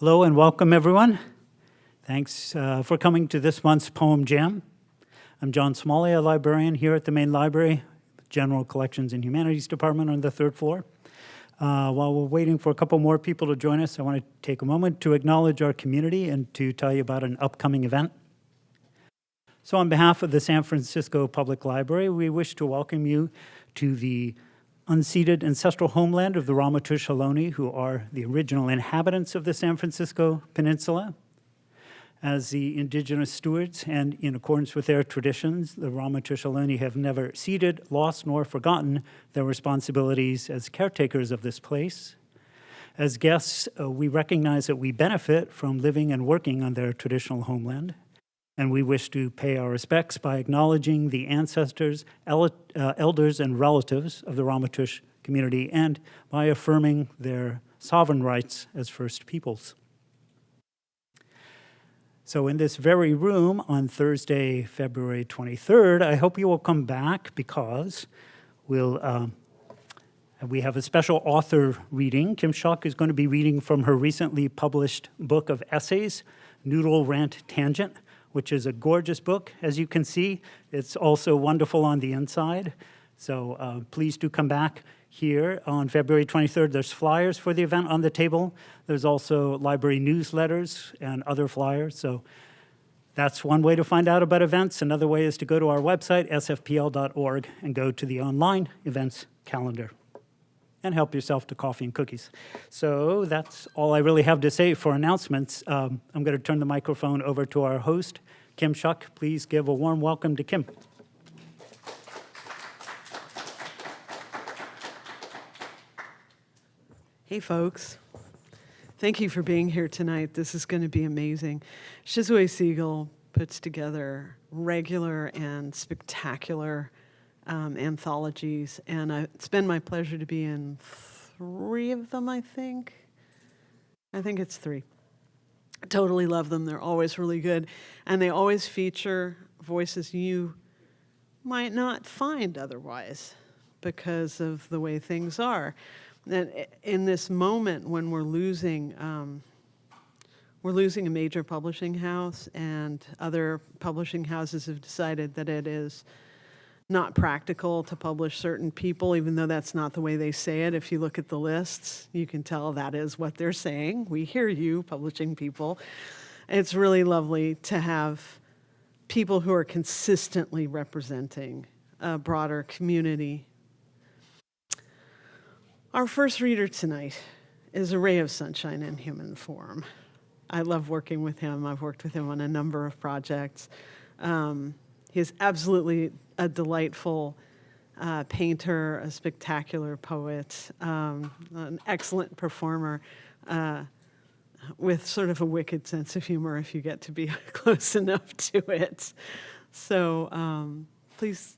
Hello and welcome, everyone. Thanks uh, for coming to this month's Poem Jam. I'm John Smalley, a librarian here at the main library, General Collections and Humanities Department on the third floor. Uh, while we're waiting for a couple more people to join us, I want to take a moment to acknowledge our community and to tell you about an upcoming event. So on behalf of the San Francisco Public Library, we wish to welcome you to the unceded ancestral homeland of the Ramaytush Ohlone, who are the original inhabitants of the San Francisco Peninsula. As the indigenous stewards and in accordance with their traditions, the Ramaytush Ohlone have never ceded, lost, nor forgotten their responsibilities as caretakers of this place. As guests, uh, we recognize that we benefit from living and working on their traditional homeland and we wish to pay our respects by acknowledging the ancestors, el uh, elders, and relatives of the Ramaytush community and by affirming their sovereign rights as First Peoples. So in this very room on Thursday, February 23rd, I hope you will come back because we'll, uh, we have a special author reading. Kim Shuck is going to be reading from her recently published book of essays, Noodle Rant Tangent, which is a gorgeous book, as you can see. It's also wonderful on the inside. So uh, please do come back here on February 23rd. There's flyers for the event on the table. There's also library newsletters and other flyers. So that's one way to find out about events. Another way is to go to our website, sfpl.org, and go to the online events calendar and help yourself to coffee and cookies. So that's all I really have to say for announcements. Um, I'm going to turn the microphone over to our host, Kim Shuck. Please give a warm welcome to Kim. Hey, folks. Thank you for being here tonight. This is going to be amazing. Shizue Seigel puts together regular and spectacular um, anthologies, and I, it's been my pleasure to be in three of them, I think. I think it's three. Totally love them. They're always really good, and they always feature voices you might not find otherwise because of the way things are. And in this moment when we're losing, um, we're losing a major publishing house, and other publishing houses have decided that it is not practical to publish certain people, even though that's not the way they say it. If you look at the lists, you can tell that is what they're saying. We hear you, publishing people. It's really lovely to have people who are consistently representing a broader community. Our first reader tonight is a ray of sunshine in human form. I love working with him. I've worked with him on a number of projects. Um, he is absolutely a delightful uh, painter, a spectacular poet, um, an excellent performer, uh, with sort of a wicked sense of humor if you get to be close enough to it. So um, please,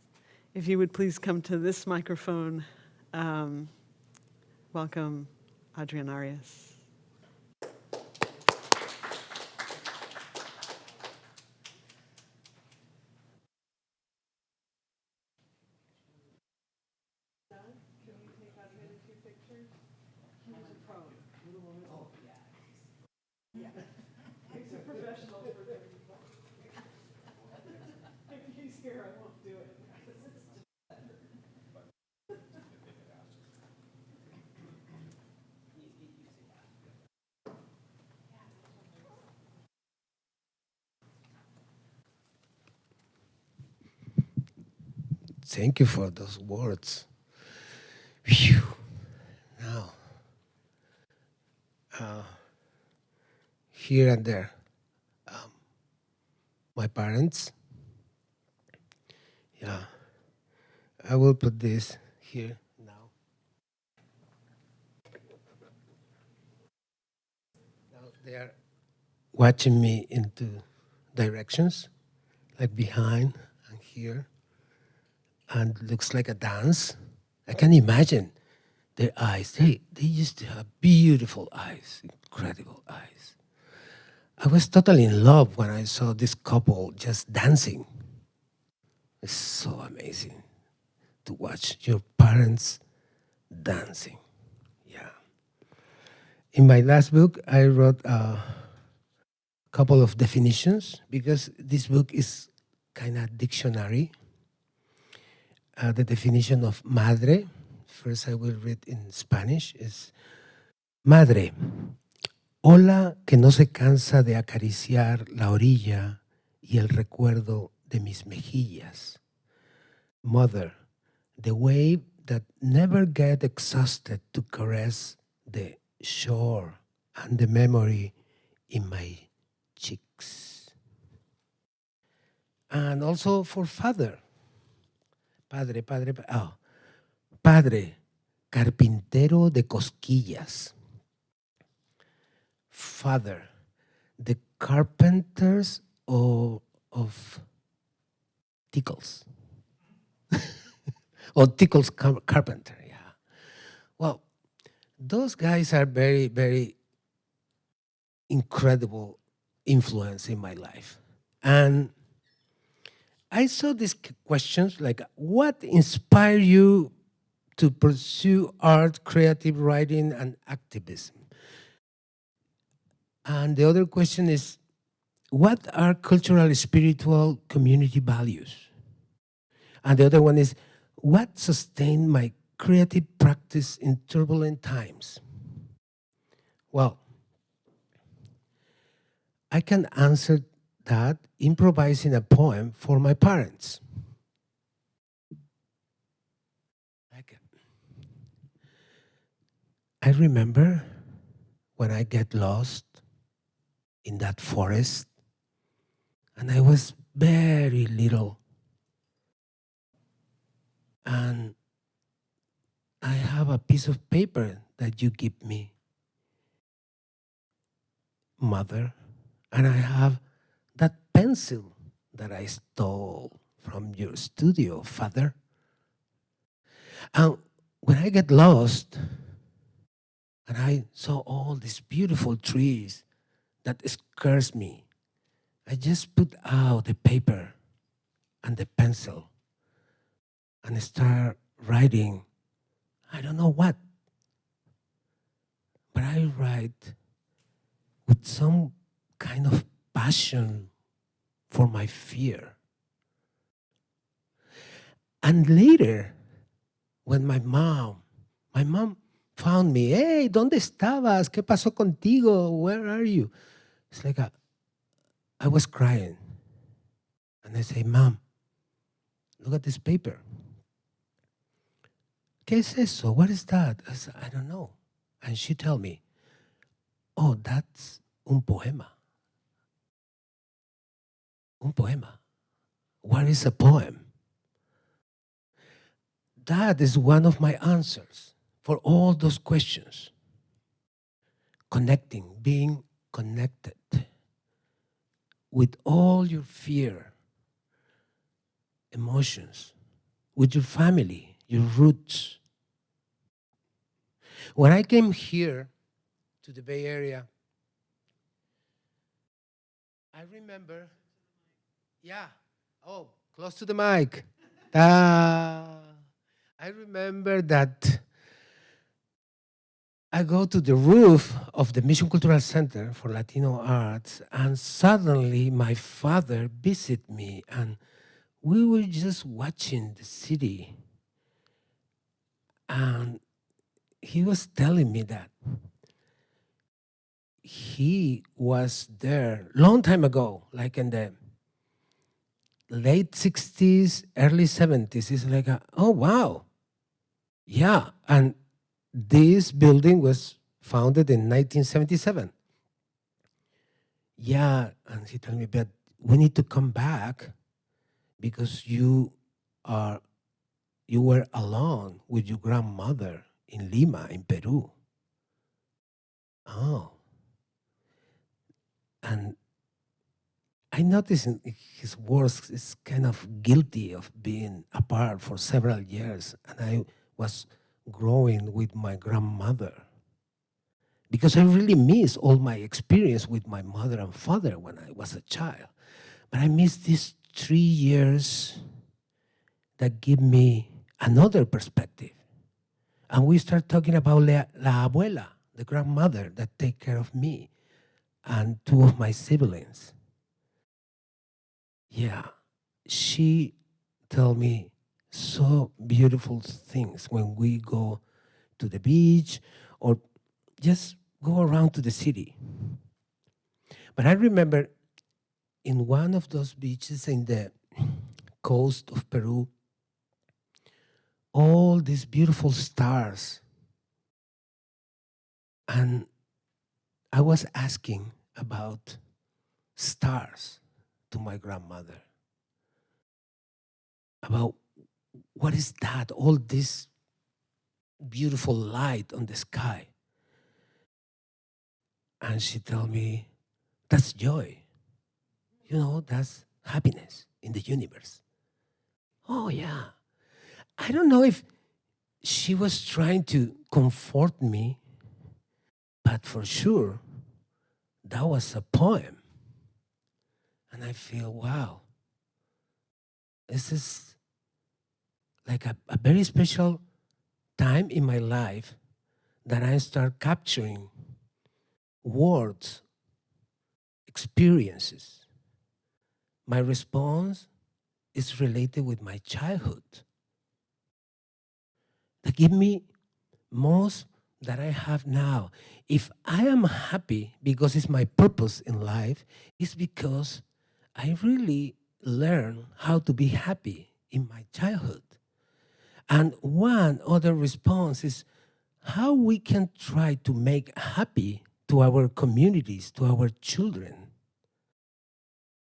if you would please come to this microphone, um, welcome Adrian Arias. Thank you for those words. Phew. Now, uh, here and there, um, my parents. Yeah, I will put this here they are watching me into directions, like behind and here and looks like a dance. I can imagine their eyes. They, they used to have beautiful eyes, incredible eyes. I was totally in love when I saw this couple just dancing. It's so amazing to watch your parents dancing. Yeah. in my last book, I wrote a couple of definitions because this book is kind of dictionary. Uh, the definition of madre, first I will read in Spanish, is madre, ola que no se cansa de acariciar la orilla y el recuerdo de mis mejillas. Mother, the wave that never get exhausted to caress the shore and the memory in my cheeks. And also for father. Padre, padre, pa- oh. Padre, carpintero de cosquillas. Father, the carpenters of, of tickles. or tickles car- carpenter, yeah. Well, those guys are very, very incredible influence in my life. And I saw these questions like, what inspired you to pursue art, creative writing, and activism? And the other question is, what are cultural, spiritual, community values? And the other one is, what sustained my creative practice in turbulent times? Well, I can answer that improvising a poem for my parents. I remember when I get lost in that forest, and I was very little. And I have a piece of paper that you give me, mother, and I have pencil that I stole from your studio, father. And when I get lost, and I saw all these beautiful trees that scares me, I just put out the paper and the pencil and start writing. I don't know what, but I write with some kind of passion for my fear. And later, when my mom, my mom found me, hey, ¿dónde estabas? ¿Qué pasó contigo? Where are you? It's like a, I was crying. And I say, Mom, look at this paper. ¿Qué es eso? What is that? I said, I don't know. And she tell me, oh, that's un poema. Un poema. What is a poem? That is one of my answers for all those questions. Connecting, being connected with all your fear, emotions, with your family, your roots. When I came here to the Bay Area, I remember, yeah, oh, close to the mic. I remember that I go to the roof of the Mission Cultural Center for Latino Arts, and suddenly my father visited me, and we were just watching the city. And he was telling me that he was there long time ago, like in the late 60s, early 70s. It's like, a, oh, wow. Yeah. And this building was founded in 1977. Yeah. And he told me, but we need to come back because you are you were alone with your grandmother in Lima, in Peru. Oh. And I noticed in his words is kind of guilty of being apart for several years. And I was growing with my grandmother. Because I really miss all my experience with my mother and father when I was a child. But I miss these three years that give me another perspective. And we start talking about la, la abuela, the grandmother that take care of me and two of my siblings. Yeah, she tell me so beautiful things when we go to the beach or just go around to the city. But I remember in one of those beaches in the coast of Peru, all these beautiful stars. And I was asking about stars to my grandmother. About what is that? All this beautiful light on the sky. And she told me, that's joy. You know, that's happiness in the universe. Oh, yeah. I don't know if she was trying to comfort me, but for sure, that was a poem. And I feel, wow, this is like a, a very special time in my life that I start capturing words, experiences. My response is related with my childhood. That give me most that I have now. If I am happy because it's my purpose in life, it's because I really learned how to be happy in my childhood. And one other response is how we can try to make happy to our communities, to our children.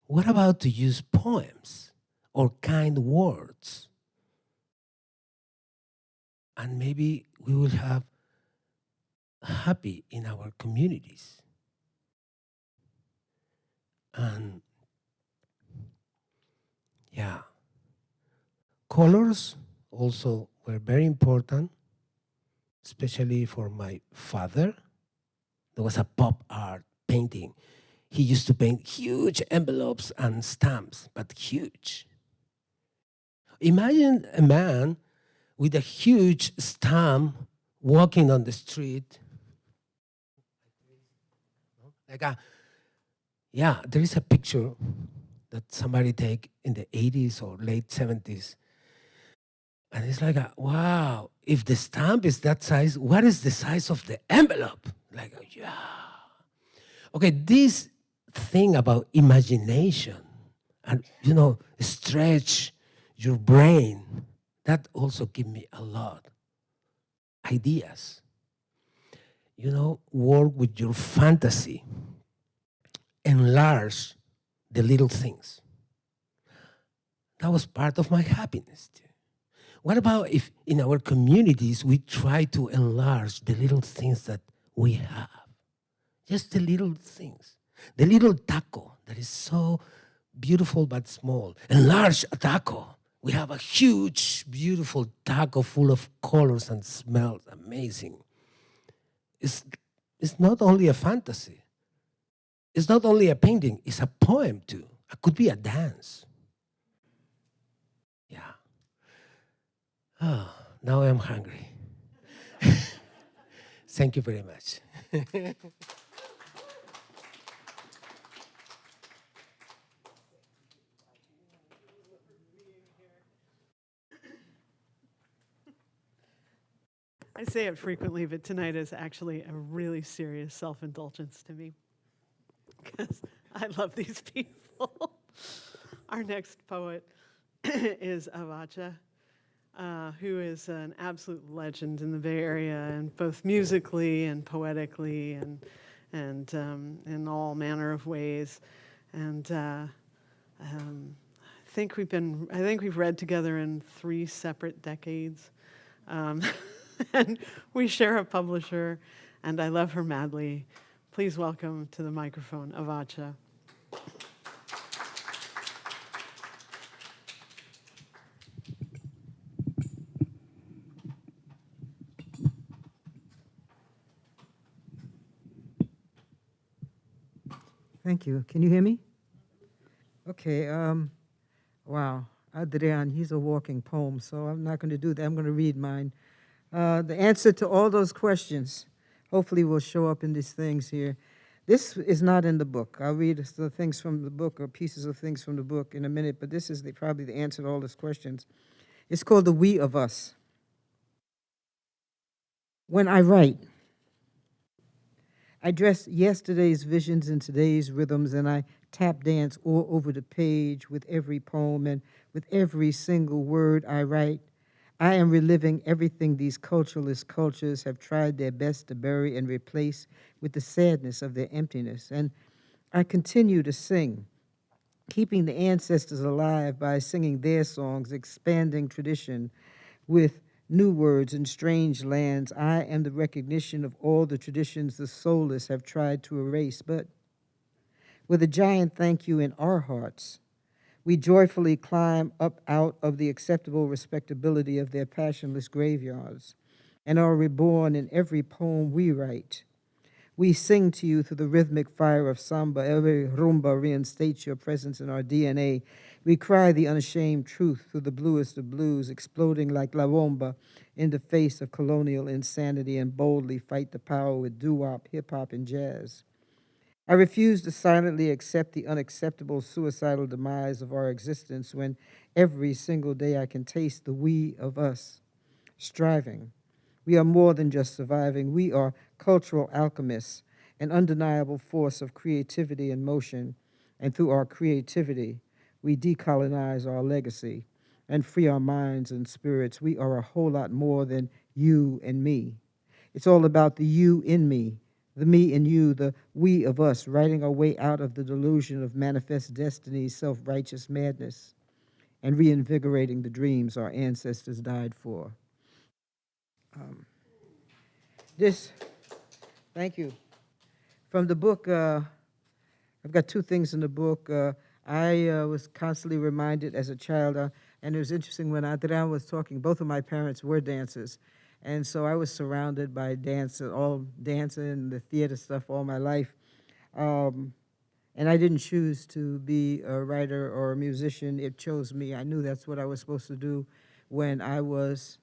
What about to use poems or kind words? And maybe we will have happy in our communities. And yeah, colors also were very important, especially for my father. There was a pop art painting. He used to paint huge envelopes and stamps, but huge. Imagine a man with a huge stamp walking on the street. Like a, yeah, there is a picture that somebody take in the 80s or late 70s and it's like, a, wow, if the stamp is that size, what is the size of the envelope? Like, oh, yeah. Okay, this thing about imagination and, you know, stretch your brain, that also give me a lot. Ideas. You know, work with your fantasy. Enlarge the little things. That was part of my happiness. What about if in our communities we try to enlarge the little things that we have? Just the little things. The little taco that is so beautiful but small. Enlarge a taco. We have a huge, beautiful taco full of colors and smells. Amazing. It's, it's not only a fantasy. It's not only a painting, it's a poem too. It could be a dance. Yeah. Oh, now I'm hungry. Thank you very much. I say it frequently, but tonight is actually a really serious self indulgence to me because I love these people. Our next poet is Avotcja uh, who is an absolute legend in the Bay Area, and both musically and poetically, and and um, in all manner of ways. And uh, um, I think we've been, I think we've read together in three separate decades, um, and we share a publisher, and I love her madly. Please welcome to the microphone, Avotcja. Thank you. Can you hear me? Okay. Um, wow. Adrian, he's a walking poem, so I'm not going to do that. I'm going to read mine. Uh, the answer to all those questions hopefully will show up in these things here. This is not in the book. I'll read the things from the book or pieces of things from the book in a minute, but this is the, probably the answer to all those questions. It's called The We of Us. When I write, I dress yesterday's visions in today's rhythms, and I tap dance all over the page with every poem and with every single word I write. I am reliving everything these culturalist cultures have tried their best to bury and replace with the sadness of their emptiness. And I continue to sing, keeping the ancestors alive by singing their songs, expanding tradition with new words in strange lands. I am the recognition of all the traditions the soulless have tried to erase. But with a giant thank you in our hearts, we joyfully climb up out of the acceptable respectability of their passionless graveyards and are reborn in every poem we write. We sing to you through the rhythmic fire of samba. Every rumba reinstates your presence in our DNA. We cry the unashamed truth through the bluest of blues, exploding like La Bomba in the face of colonial insanity and boldly fight the power with doo-wop, hip-hop, and jazz. I refuse to silently accept the unacceptable suicidal demise of our existence when every single day I can taste the we of us striving. We are more than just surviving. We are cultural alchemists, an undeniable force of creativity and motion. And through our creativity, we decolonize our legacy and free our minds and spirits. We are a whole lot more than you and me. It's all about the you in me, the me and you, the we of us, writing our way out of the delusion of manifest destiny, self righteous madness, and reinvigorating the dreams our ancestors died for. Um, this, thank you. From the book, uh, I've got two things in the book. Uh, I uh, was constantly reminded as a child, uh, and it was interesting when Adrian was talking, both of my parents were dancers. And so I was surrounded by dance, all dancing, the theater stuff all my life. Um, and I didn't choose to be a writer or a musician. It chose me. I knew that's what I was supposed to do when I was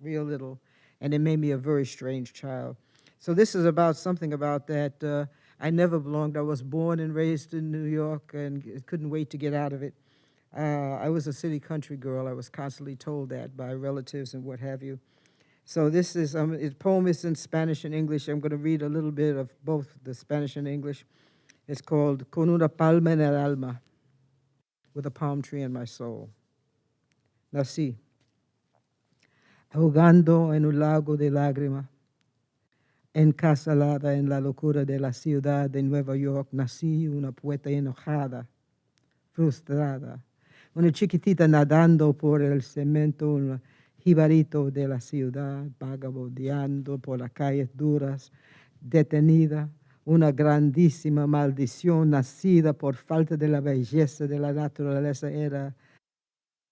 real little. And it made me a very strange child. So this is about something about that. Uh, I never belonged. I was born and raised in New York and couldn't wait to get out of it. Uh, I was a city country girl. I was constantly told that by relatives and what have you. So this is, um, poem is in Spanish and English. I'm going to read a little bit of both the Spanish and English. It's called Con una palma en el alma, with a palm tree in my soul. Nací, ahogando en un lago de lágrimas, encasalada en la locura de la ciudad de Nueva York, nací una poeta enojada, frustrada, una chiquitita nadando por el cemento, una jibarito de la ciudad, vagabundeando por las calles duras, detenida, una grandísima maldición nacida por falta de la belleza de la naturaleza. Era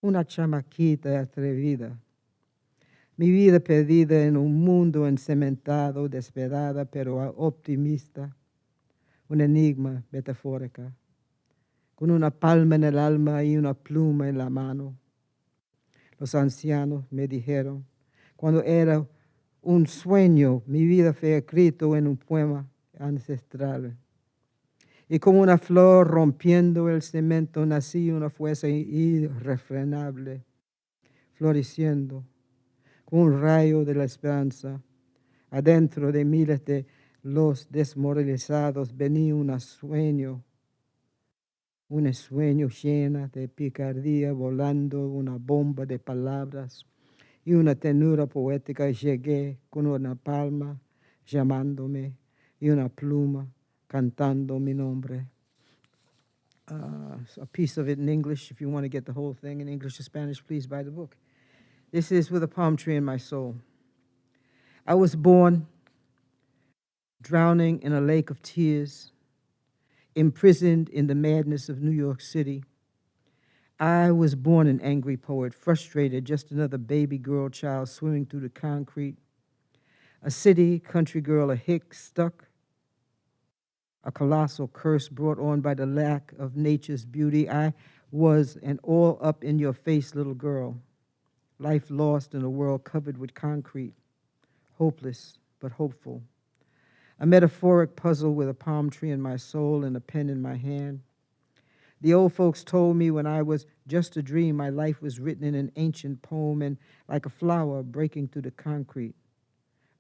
una chamaquita atrevida. Mi vida perdida en un mundo encementado, desesperada pero optimista, un enigma metafórica, con una palma en el alma y una pluma en la mano los ancianos me dijeron, cuando era un sueño, mi vida fue escrito en un poema ancestral. Y como una flor rompiendo el cemento, nací una fuerza irrefrenable, floreciendo, con un rayo de la esperanza. Adentro de miles de los desmoralizados venía un sueño un sueño llena de picardía volando una bomba de palabras y una tenura poética llegué con una palma llamándome y una pluma cantando mi nombre. Uh, a piece of it in English. If you want to get the whole thing in English or Spanish, please buy the book. This is with a palm tree in my soul. I was born drowning in a lake of tears imprisoned in the madness of New York City. I was born an angry poet, frustrated, just another baby girl child swimming through the concrete. A city country girl, a hick stuck, a colossal curse brought on by the lack of nature's beauty. I was an all up in your face little girl, life lost in a world covered with concrete, hopeless but hopeful. A metaphoric puzzle with a palm tree in my soul and a pen in my hand. The old folks told me when I was just a dream, my life was written in an ancient poem, and like a flower breaking through the concrete,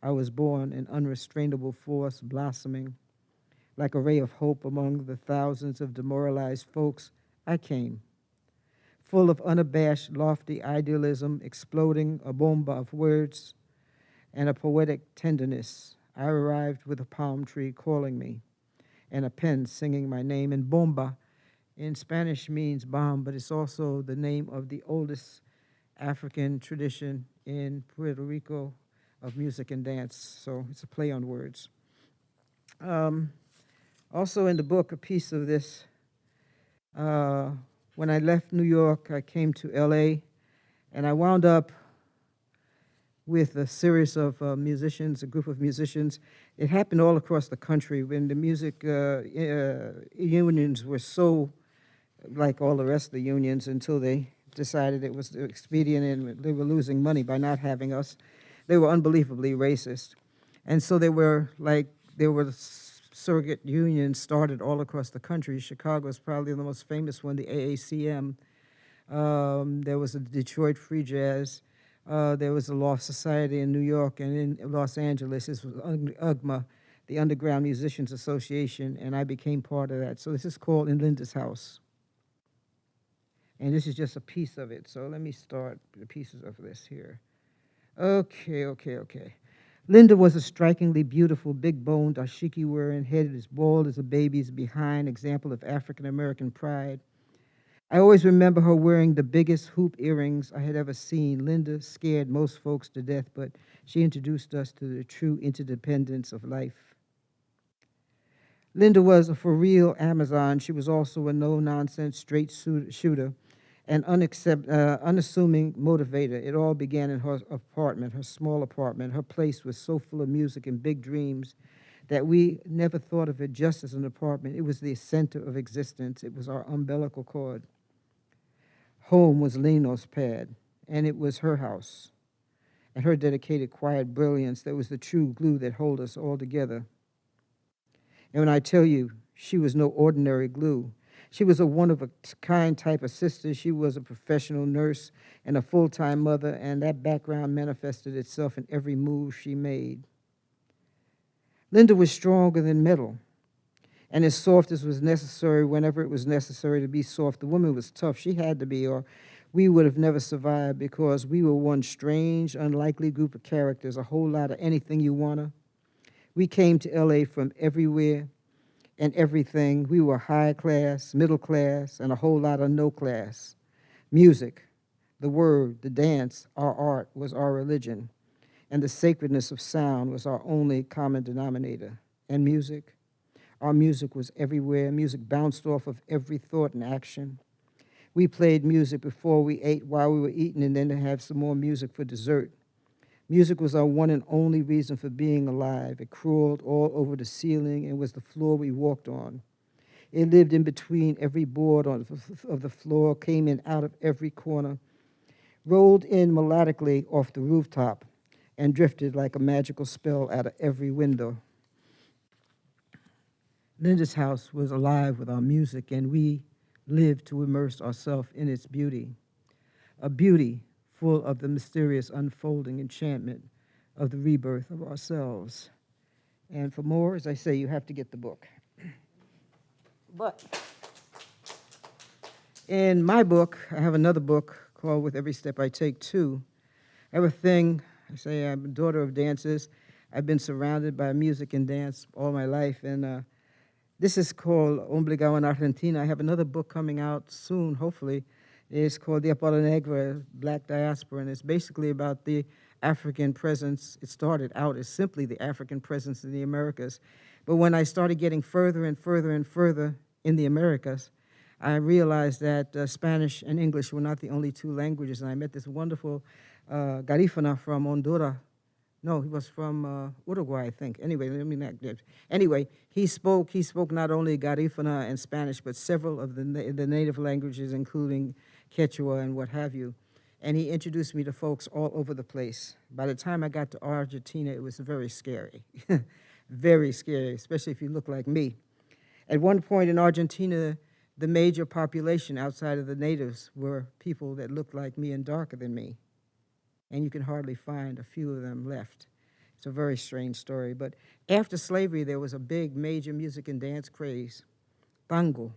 I was born an unrestrainable force blossoming. Like a ray of hope among the thousands of demoralized folks, I came. Full of unabashed, lofty idealism, exploding a bomba of words and a poetic tenderness, I arrived with a palm tree calling me and a pen singing my name. And bomba in Spanish means bomb, but it's also the name of the oldest African tradition in Puerto Rico of music and dance. So it's a play on words. Um, also in the book, a piece of this. Uh, when I left New York, I came to LA, and I wound up with a series of uh, musicians, a group of musicians. It happened all across the country when the music uh, uh, unions were so like all the rest of the unions until they decided it was expedient and they were losing money by not having us. They were unbelievably racist. And so they were like, there were surrogate unions started all across the country. Chicago is probably the most famous one, the AACM. Um, there was a Detroit Free Jazz. Uh, there was a Law Society in New York and in Los Angeles. This was UGMA, the Underground Musicians Association, and I became part of that. So this is called In Linda's House. And this is just a piece of it. So let me start the pieces of this here. Okay, okay, okay. Linda was a strikingly beautiful, big-boned, dashiki-wearing, head as bald as a baby's behind, example of African-American pride. I always remember her wearing the biggest hoop earrings I had ever seen. Linda scared most folks to death, but she introduced us to the true interdependence of life. Linda was a for real Amazon. She was also a no nonsense straight shooter and uh, unassuming motivator. It all began in her apartment, her small apartment. Her place was so full of music and big dreams that we never thought of it just as an apartment. It was the center of existence. It was our umbilical cord. Home was Leno's pad, and it was her house. And her dedicated, quiet brilliance that was the true glue that held us all together. And when I tell you, she was no ordinary glue, she was a one of a kind type of sister. She was a professional nurse and a full time mother, and that background manifested itself in every move she made. Linda was stronger than metal and as soft as was necessary whenever it was necessary to be soft. The woman was tough. She had to be, or we would have never survived because we were one strange, unlikely group of characters, a whole lot of anything you wanna. We came to LA from everywhere and everything. We were high class, middle class, and a whole lot of no class. Music, the word, the dance, our art was our religion, and the sacredness of sound was our only common denominator. And music, our music was everywhere. Music bounced off of every thought and action. We played music before we ate, while we were eating, and then to have some more music for dessert. Music was our one and only reason for being alive. It crawled all over the ceiling and was the floor we walked on. It lived in between every board on, of the floor, came in out of every corner, rolled in melodically off the rooftop, and drifted like a magical spell out of every window. Linda's house was alive with our music, and we lived to immerse ourselves in its beauty. A beauty full of the mysterious unfolding enchantment of the rebirth of ourselves. And for more, as I say, you have to get the book. But in my book, I have another book called With Every Step I Take Two. I have a thing, I say I'm a daughter of dancers. I've been surrounded by music and dance all my life, and uh, this is called Obligado en Argentina. I have another book coming out soon, hopefully, it's called the Apolo Negra, Black Diaspora, and it's basically about the African presence. It started out as simply the African presence in the Americas. But when I started getting further and further and further in the Americas, I realized that uh, Spanish and English were not the only two languages. And I met this wonderful uh, Garifuna from Honduras. No, he was from uh, Uruguay, I think. Anyway, let me not. Anyway, he spoke. He spoke not only Garifuna and Spanish, but several of the na the native languages, including Quechua and what have you. And he introduced me to folks all over the place. By the time I got to Argentina, it was very scary. very scary, especially if you look like me. At one point in Argentina, the major population outside of the natives were people that looked like me and darker than me. And you can hardly find a few of them left. It's a very strange story. But after slavery, there was a big major music and dance craze, tango.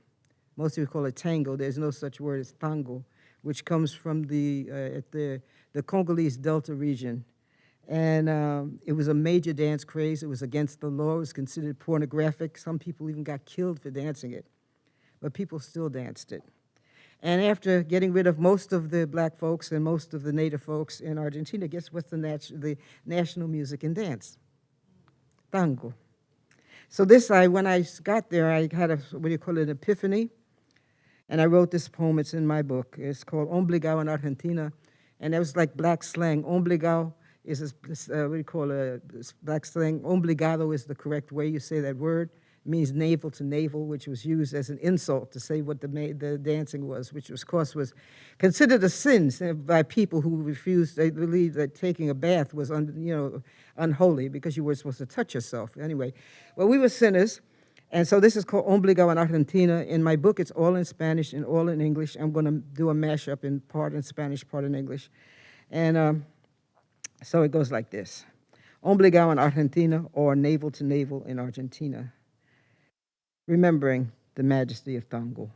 Most people call it tango. There's no such word as tango, which comes from the, uh, at the, the Congolese Delta region. And um, it was a major dance craze. It was against the law. It was considered pornographic. Some people even got killed for dancing it. But people still danced it. And after getting rid of most of the black folks and most of the native folks in Argentina, guess what's the, nat- the national music and dance? Tango. So this, I when I got there, I had a, what do you call it, an epiphany. And I wrote this poem, it's in my book. It's called Ombligado in Argentina. And it was like black slang. Ombligado is, this, uh, what do you call it, black slang. Ombligado is the correct way you say that word. Means navel to navel, which was used as an insult to say what the, the dancing was, which of course was considered a sin by people who refused, they believed that taking a bath was, un, you know, unholy because you were supposed to touch yourself. Anyway, well, we were sinners. And so this is called Ombligo in Argentina. In my book, it's all in Spanish and all in English. I'm going to do a mashup in part in Spanish, part in English. And um, so it goes like this. Ombligo in Argentina, or navel to navel in Argentina. Remembering the majesty of tango.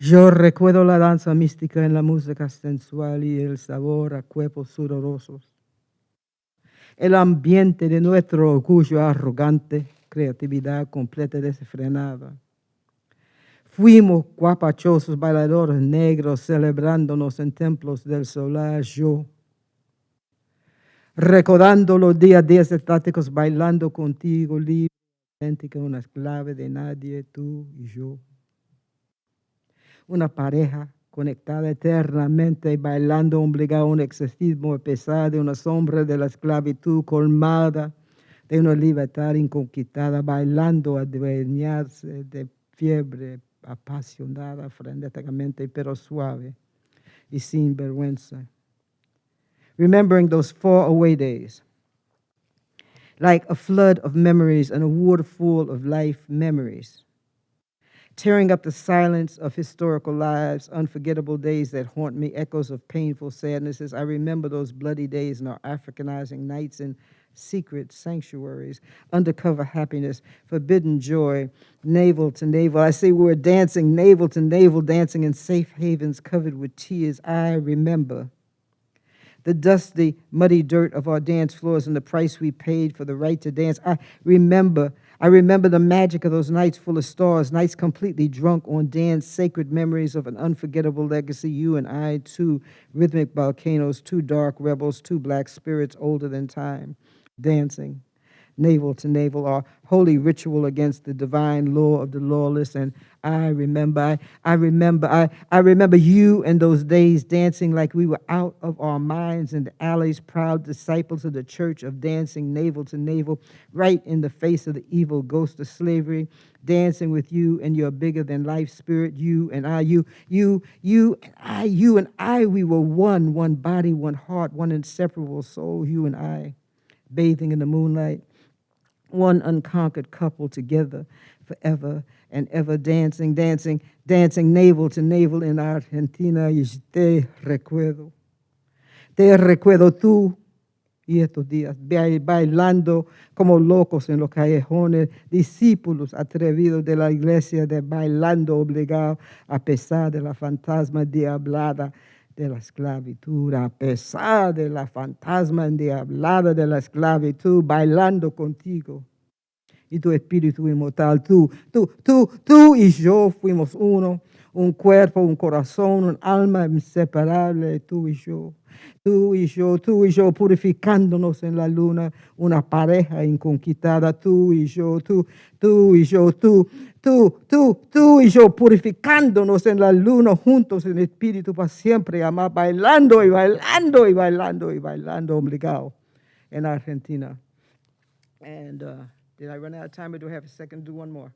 Yo recuerdo la danza mística en la música sensual y el sabor a cuerpos sudorosos. El ambiente de nuestro orgullo arrogante, creatividad completa desenfrenada. Fuimos guapachosos bailadores negros celebrándonos en templos del solar yo. Recordando los días, días estáticos bailando contigo libre, una clave de nadie, tú y yo. Una pareja conectada eternamente y bailando obligado a un exorcismo a pesar de una sombra de la esclavitud colmada, de una libertad inconquistada, bailando adueñarse de fiebre apasionada, frenéticamente, pero suave y sin vergüenza. Remembering those far away days, like a flood of memories and a waterfall of life memories tearing up the silence of historical lives, unforgettable days that haunt me, echoes of painful sadnesses. I remember those bloody days and our Africanizing nights in secret sanctuaries, undercover happiness, forbidden joy, navel to navel. I say we were dancing, navel to navel, dancing in safe havens covered with tears. I remember the dusty, muddy dirt of our dance floors and the price we paid for the right to dance. I remember, I remember the magic of those nights full of stars, nights completely drunk on dance, sacred memories of an unforgettable legacy. You and I, two rhythmic volcanoes, two dark rebels, two black spirits older than time, dancing. Navel to navel, our holy ritual against the divine law of the lawless. And I remember, I, I remember, I, I remember you and those days dancing like we were out of our minds in the alleys, proud disciples of the church of dancing navel to navel, right in the face of the evil ghost of slavery, dancing with you and your bigger than life spirit, you and I, you, you, you and I, you and I, we were one, one body, one heart, one inseparable soul, you and I, bathing in the moonlight one unconquered couple together forever and ever dancing, dancing, dancing navel to navel in Argentina. Y te recuerdo, te recuerdo tú y estos días bailando como locos en los callejones, discípulos atrevidos de la iglesia de bailando obligado a pesar de la fantasma diablada de la esclavitud, a pesar de la fantasma endiablada de la esclavitud, bailando contigo. Y tu espíritu inmortal, tú, tú, tú, tú y yo fuimos uno, un cuerpo, un corazón, un alma inseparable, tú y yo. Tú y yo, tú y yo, purificándonos en la luna, una pareja inconquistada, tú y yo, tú, tú y yo, tú, tú, tú, tú y yo, purificándonos en la luna, juntos en espíritu para siempre, amar, bailando y bailando y bailando y bailando, obligado, en Argentina. And uh, did I run out of time or do I have a second to do one more?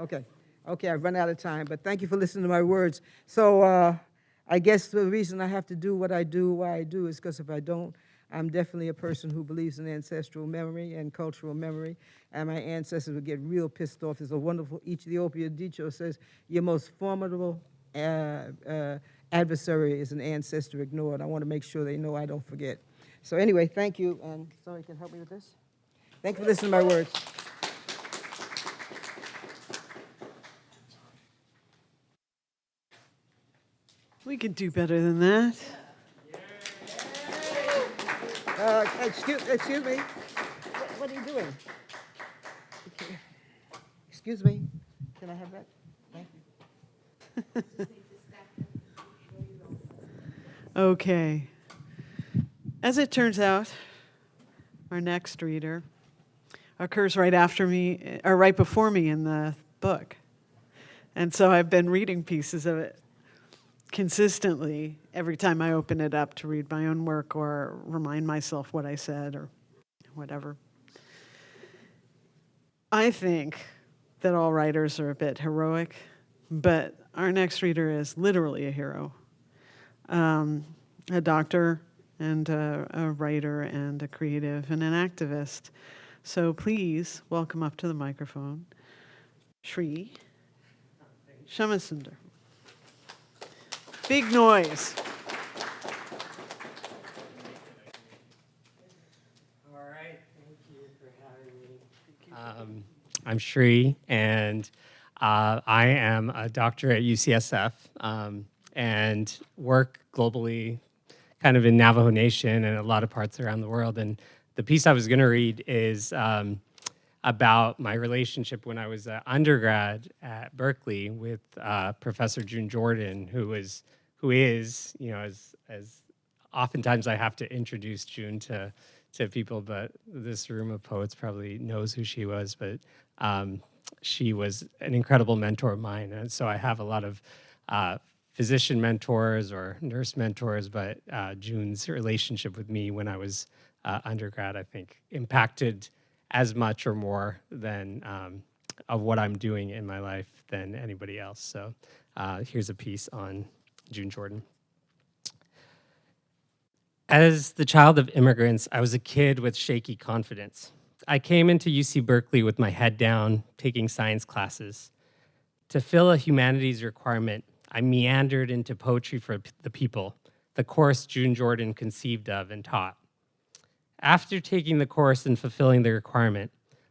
Okay, okay, I've run out of time, but thank you for listening to my words. So uh, I guess the reason I have to do what I do, why I do, is because if I don't, I'm definitely a person who believes in ancestral memory and cultural memory, and my ancestors would get real pissed off. There's a wonderful Ethiopia dicho says, your most formidable uh, uh, adversary is an ancestor ignored. I want to make sure they know I don't forget. So anyway, thank you, and somebody can help me with this? Thank you for listening to my words. We could do better than that. Uh, excuse, excuse me. What, what are you doing? Excuse me. Can I have that? Thank you. Okay. As it turns out, our next reader occurs right after me, or right before me in the book. And so I've been reading pieces of it consistently every time I open it up to read my own work or remind myself what I said or whatever. I think that all writers are a bit heroic, but our next reader is literally a hero um, a doctor and a, a writer and a creative and an activist. So please welcome up to the microphone Shri Shamasunder. Big noise. All right, thank you for having me. Um, I'm Shri, and uh, I am a doctor at UCSF um, and work globally, kind of in Navajo Nation and a lot of parts around the world. And the piece I was going to read is um, about my relationship when I was an undergrad at Berkeley with uh, Professor June Jordan, who was, who is, you know, as as oftentimes I have to introduce June to to people, but this room of poets probably knows who she was. But um, she was an incredible mentor of mine, and so I have a lot of uh, physician mentors or nurse mentors. But uh, June's relationship with me when I was uh, undergrad, I think, impacted as much or more than um, of what I'm doing in my life than anybody else. So uh, here's a piece on June Jordan. As the child of immigrants, I was a kid with shaky confidence. I came into UC Berkeley with my head down, taking science classes. To fill a humanities requirement, I meandered into poetry for the people, the course June Jordan conceived of and taught. After taking the course and fulfilling the requirement,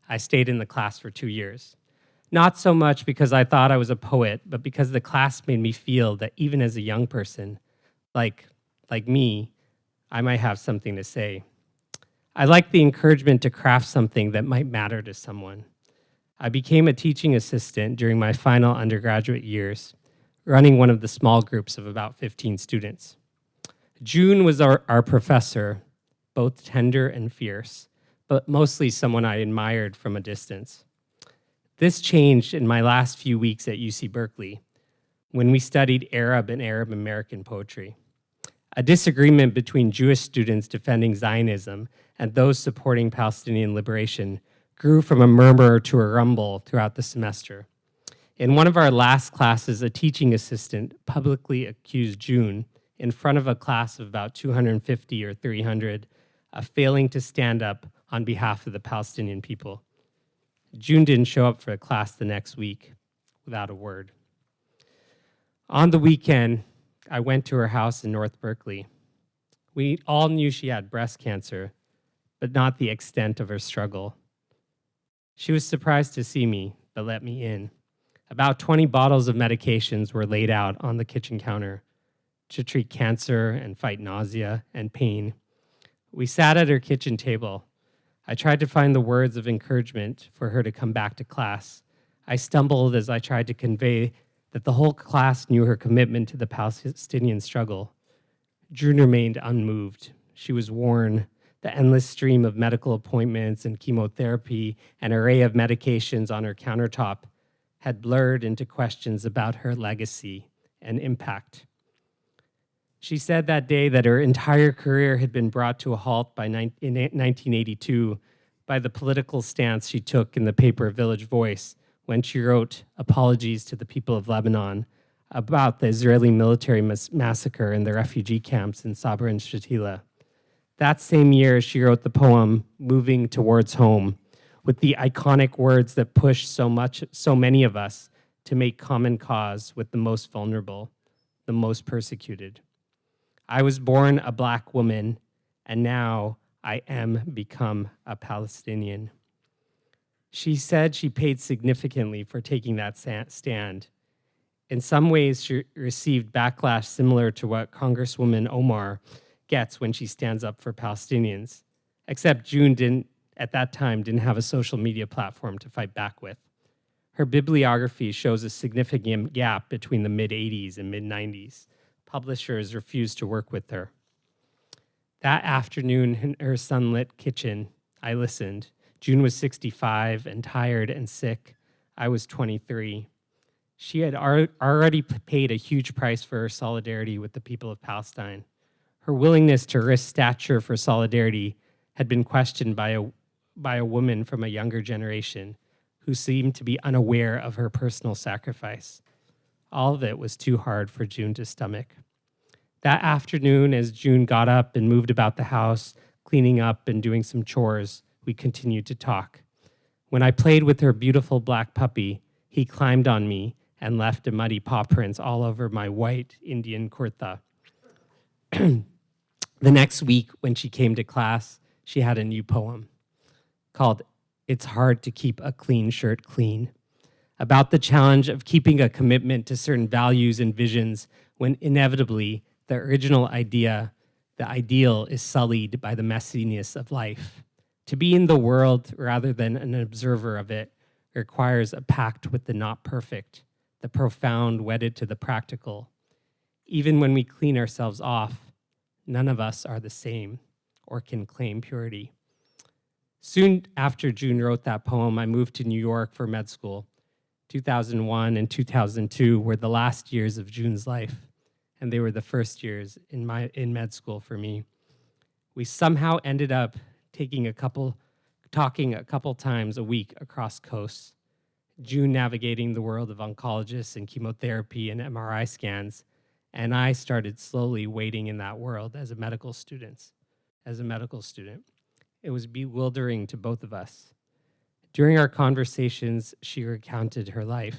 I stayed in the class for two years. Not so much because I thought I was a poet, but because the class made me feel that even as a young person, like, like me, I might have something to say. I liked the encouragement to craft something that might matter to someone. I became a teaching assistant during my final undergraduate years, running one of the small groups of about 15 students. June was our, our professor, both tender and fierce, but mostly someone I admired from a distance. This changed in my last few weeks at UC Berkeley when we studied Arab and Arab American poetry. A disagreement between Jewish students defending Zionism and those supporting Palestinian liberation grew from a murmur to a rumble throughout the semester. In one of our last classes, a teaching assistant publicly accused June in front of a class of about 250 or 300 of failing to stand up on behalf of the Palestinian people. June didn't show up for a class the next week without a word. On the weekend, I went to her house in North Berkeley. We all knew she had breast cancer, but not the extent of her struggle. She was surprised to see me, but let me in. About 20 bottles of medications were laid out on the kitchen counter to treat cancer and fight nausea and pain. We sat at her kitchen table. I tried to find the words of encouragement for her to come back to class. I stumbled as I tried to convey that the whole class knew her commitment to the Palestinian struggle. June remained unmoved. She was worn. The endless stream of medical appointments and chemotherapy and array of medications on her countertop had blurred into questions about her legacy and impact. She said that day that her entire career had been brought to a halt by in 1982 by the political stance she took in the paper Village Voice when she wrote apologies to the people of Lebanon about the Israeli military mas massacre in the refugee camps in Sabra and Shatila. That same year, she wrote the poem Moving Towards Home with the iconic words that push so much so many of us to make common cause with the most vulnerable, the most persecuted. I was born a black woman and now I am become a Palestinian. She said she paid significantly for taking that stand. In some ways, she received backlash similar to what Congresswoman Omar gets when she stands up for Palestinians, except June didn't, at that time, didn't have a social media platform to fight back with. Her bibliography shows a significant gap between the mid 80s and mid 90s. Publishers refused to work with her. That afternoon in her sunlit kitchen, I listened. June was 65 and tired and sick. I was 23. She had al- already paid a huge price for her solidarity with the people of Palestine. Her willingness to risk stature for solidarity had been questioned by a, by a woman from a younger generation who seemed to be unaware of her personal sacrifice. All of it was too hard for June to stomach. That afternoon, as June got up and moved about the house, cleaning up and doing some chores, we continued to talk. When I played with her beautiful black puppy, he climbed on me and left a muddy paw prints all over my white Indian kurta. the next week, when she came to class, she had a new poem called It's Hard to Keep a Clean Shirt Clean, about the challenge of keeping a commitment to certain values and visions when inevitably the original idea, the ideal, is sullied by the messiness of life. To be in the world rather than an observer of it requires a pact with the not perfect, the profound wedded to the practical. Even when we clean ourselves off, none of us are the same or can claim purity. Soon after June wrote that poem, I moved to New York for med school. 2001 and 2002 were the last years of June's life, and they were the first years in my in med school for me. We somehow ended up taking a couple talking a couple times a week across coasts. June navigating the world of oncologists and chemotherapy and MRI scans, and I started slowly wading in that world as a medical student. As a medical student, it was bewildering to both of us. During our conversations, she recounted her life.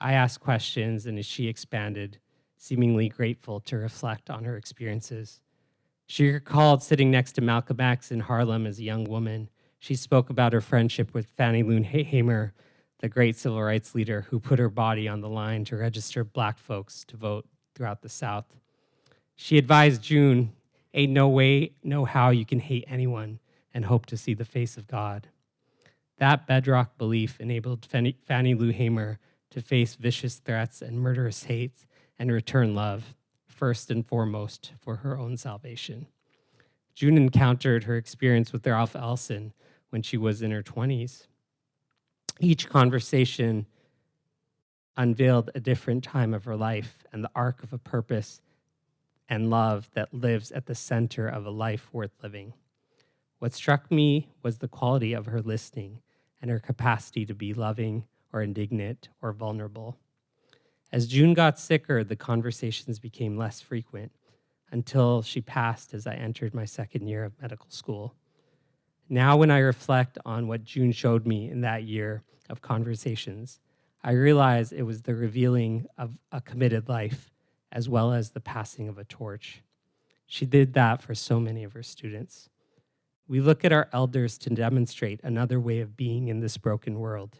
I asked questions, and as she expanded, seemingly grateful to reflect on her experiences. She recalled sitting next to Malcolm X in Harlem as a young woman. She spoke about her friendship with Fannie Lou Hamer, the great civil rights leader who put her body on the line to register black folks to vote throughout the South. She advised June, ain't no way, no how you can hate anyone and hope to see the face of God. That bedrock belief enabled Fannie, Lou Hamer to face vicious threats and murderous hate and return love, first and foremost for her own salvation. June encountered her experience with Ralph Ellison when she was in her 20s. Each conversation unveiled a different time of her life and the arc of a purpose and love that lives at the center of a life worth living. What struck me was the quality of her listening and her capacity to be loving or indignant or vulnerable. As June got sicker, the conversations became less frequent until she passed as I entered my second year of medical school. Now, when I reflect on what June showed me in that year of conversations, I realize it was the revealing of a committed life as well as the passing of a torch. She did that for so many of her students. We look at our elders to demonstrate another way of being in this broken world,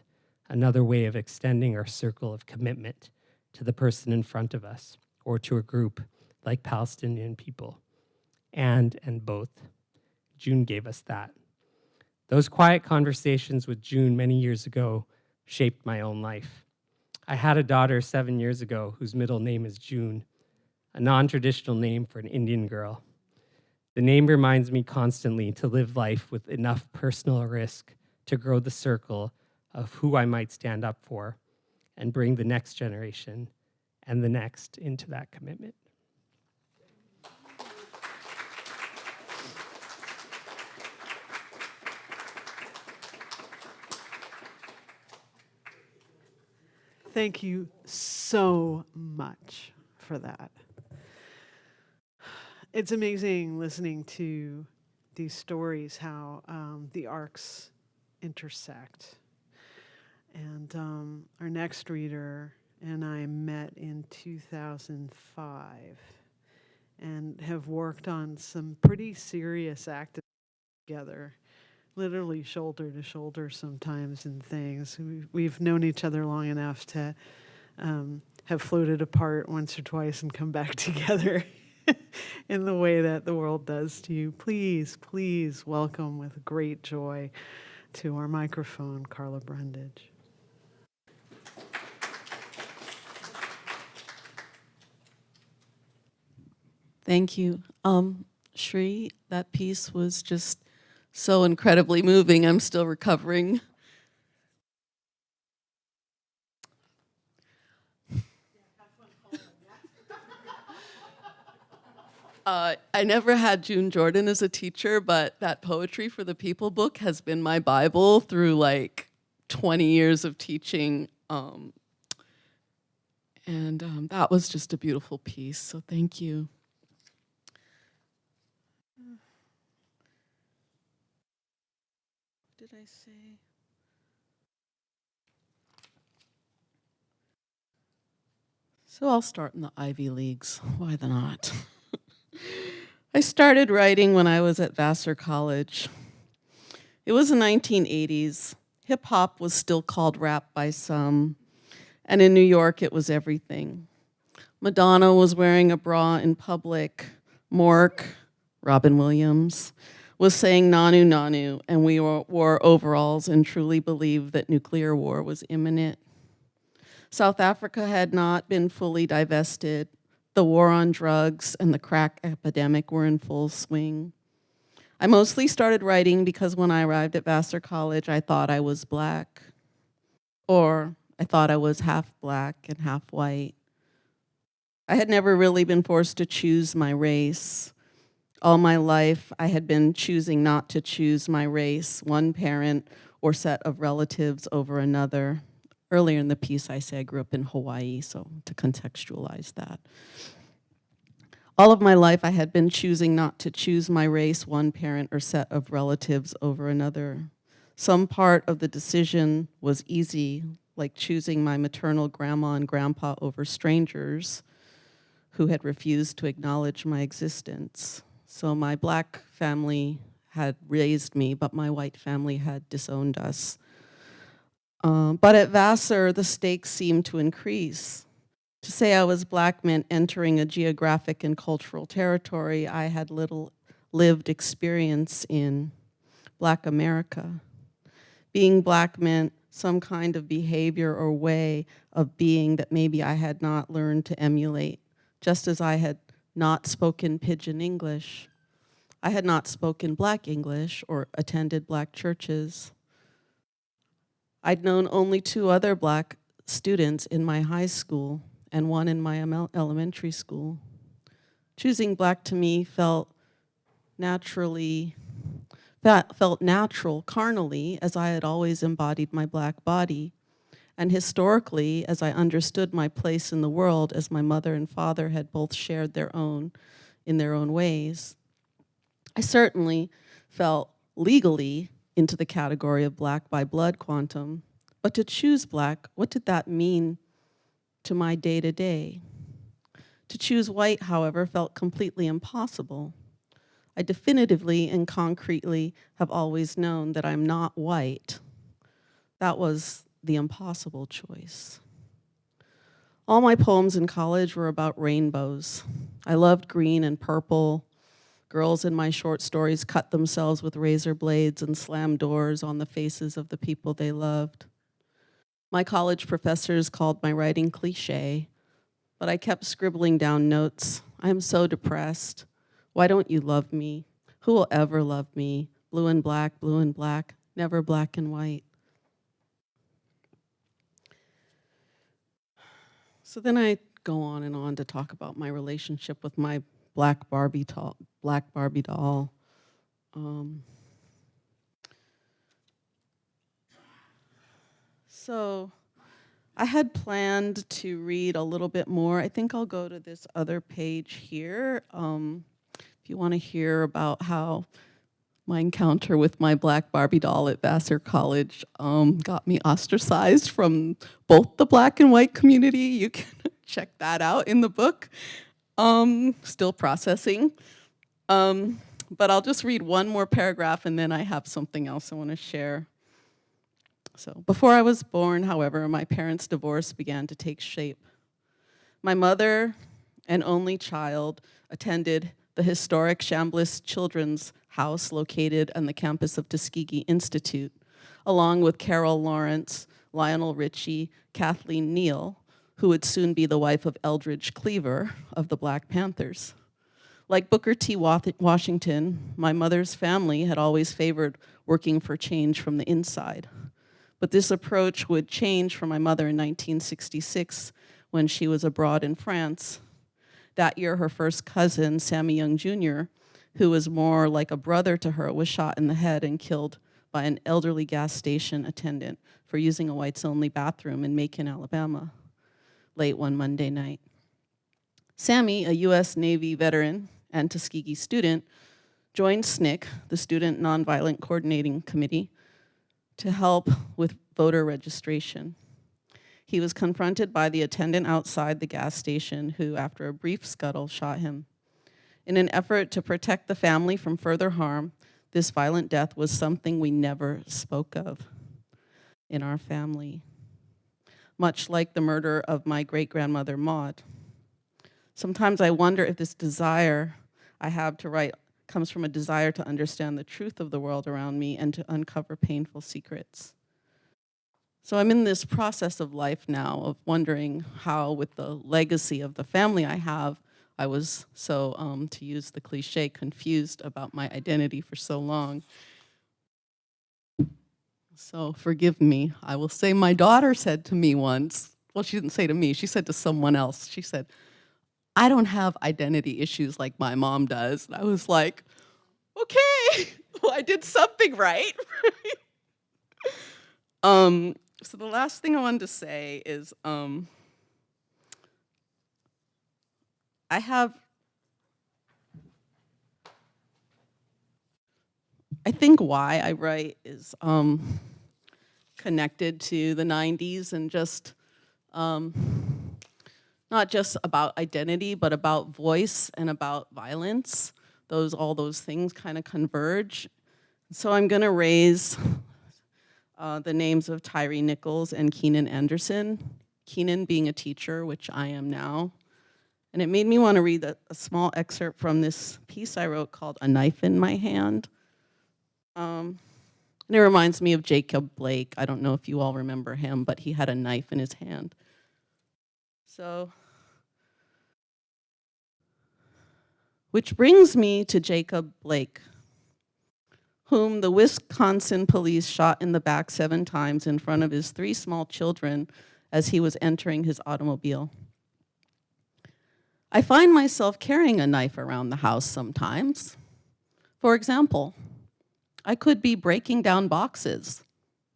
another way of extending our circle of commitment to the person in front of us or to a group like Palestinian people. And and both. June gave us that. Those quiet conversations with June many years ago shaped my own life. I had a daughter seven years ago whose middle name is June, a non traditional name for an Indian girl. The name reminds me constantly to live life with enough personal risk to grow the circle of who I might stand up for and bring the next generation and the next into that commitment. Thank you so much for that. it's amazing listening to these stories, how um, the arcs intersect. And um, our next reader and I met in 2005 and have worked on some pretty serious activities together, literally shoulder to shoulder sometimes in things. We- We've known each other long enough to um, have floated apart once or twice and come back together in the way that the world does to you. Please, please welcome with great joy to our microphone, Karla Brundage. Thank you. Um, Shri, that piece was just so incredibly moving. I'm still recovering. Uh, I never had June Jordan as a teacher, but that Poetry for the People book has been my Bible through like 20 years of teaching. Um, and um, that was just a beautiful piece, so thank you. I say? So I'll start in the Ivy Leagues. Why the not? I started writing when I was at Vassar College. It was the 1980s. Hip hop was still called rap by some, and in New York it was everything. Madonna was wearing a bra in public. Mork, Robin Williams, was saying nanu nanu, and we wore, overalls and truly believed that nuclear war was imminent. South Africa had not been fully divested. The war on drugs and the crack epidemic were in full swing. I mostly started writing because when I arrived at Vassar College, I thought I was black, or I thought I was half black and half white. I had never really been forced to choose my race. All my life, I had been choosing not to choose my race, one parent or set of relatives over another. Earlier in the piece, I say I grew up in Hawaii, so to contextualize that. All of my life, I had been choosing not to choose my race, one parent or set of relatives over another. Some part of the decision was easy, like choosing my maternal grandma and grandpa over strangers who had refused to acknowledge my existence. So my black family had raised me, but my white family had disowned us. Um, but at Vassar, the stakes seemed to increase. To say I was black meant entering a geographic and cultural territory I had little lived experience in, black America. Being black meant some kind of behavior or way of being that maybe I had not learned to emulate, just as I had not spoken pidgin English. I had not spoken black English or attended black churches. I'd known only two other black students in my high school and one in my elementary school. Choosing black to me felt naturally, felt natural carnally as I had always embodied my black body. And historically, as I understood my place in the world, as my mother and father had both shared their own in their own ways. I certainly felt legally into the category of black by blood quantum, but to choose black, what did that mean to my day to day? To choose white, however, felt completely impossible. I definitively and concretely have always known that I'm not white. That was the impossible choice. All my poems in college were about rainbows. I loved green and purple. Girls in my short stories cut themselves with razor blades and slammed doors on the faces of the people they loved. My college professors called my writing cliche, but I kept scribbling down notes. I am so depressed. Why don't you love me? Who will ever love me? Blue and black, blue and black, never black and white. So then I go on and on to talk about my relationship with my black Barbie doll. Black Barbie doll. Um, so I had planned to read a little bit more. I think I'll go to this other page here. Um, if you want to hear about how my encounter with my black Barbie doll at Vassar College um, got me ostracized from both the black and white community. You can check that out in the book. Um, still processing. Um, but I'll just read one more paragraph and then I have something else I want to share. So, before I was born, however, my parents' divorce began to take shape. My mother an only child attended the historic Chambliss Children's House located on the campus of Tuskegee Institute, along with Carol Lawrence, Lionel Richie, Kathleen Neal, who would soon be the wife of Eldridge Cleaver of the Black Panthers. Like Booker T. Washington, my mother's family had always favored working for change from the inside. But this approach would change for my mother in 1966 when she was abroad in France. That year, her first cousin, Sammy Younge Jr., who was more like a brother to her, was shot in the head and killed by an elderly gas station attendant for using a whites-only bathroom in Macon, Alabama, late one Monday night. Sammy, a US Navy veteran and Tuskegee student, joined SNCC, the Student Nonviolent Coordinating Committee, to help with voter registration. He was confronted by the attendant outside the gas station who, after a brief scuttle, shot him. In an effort to protect the family from further harm, this violent death was something we never spoke of in our family, much like the murder of my great-grandmother Maud. Sometimes I wonder if this desire I have to write comes from a desire to understand the truth of the world around me and to uncover painful secrets. So I'm in this process of life now of wondering how, with the legacy of the family I have, I was so, um, to use the cliche, confused about my identity for so long. So forgive me. I will say my daughter said to me once, well, she didn't say to me, she said to someone else, she said, I don't have identity issues like my mom does. And I was like, okay, well, I did something right. um, so the last thing I wanted to say is um, I have, I think why I write is um, connected to the 90s and just um, not just about identity, but about voice and about violence. Those, all those things kind of converge. So I'm gonna raise uh, the names of Tyree Nichols and Keenan Anderson. Keenan being a teacher, which I am now. And it made me want to read a, a, small excerpt from this piece I wrote called A Knife in My Hand. Um, and it reminds me of Jacob Blake. I don't know if you all remember him, but he had a knife in his hand. So, which brings me to Jacob Blake, whom the Wisconsin police shot in the back seven times in front of his three small children as he was entering his automobile. I find myself carrying a knife around the house sometimes. For example, I could be breaking down boxes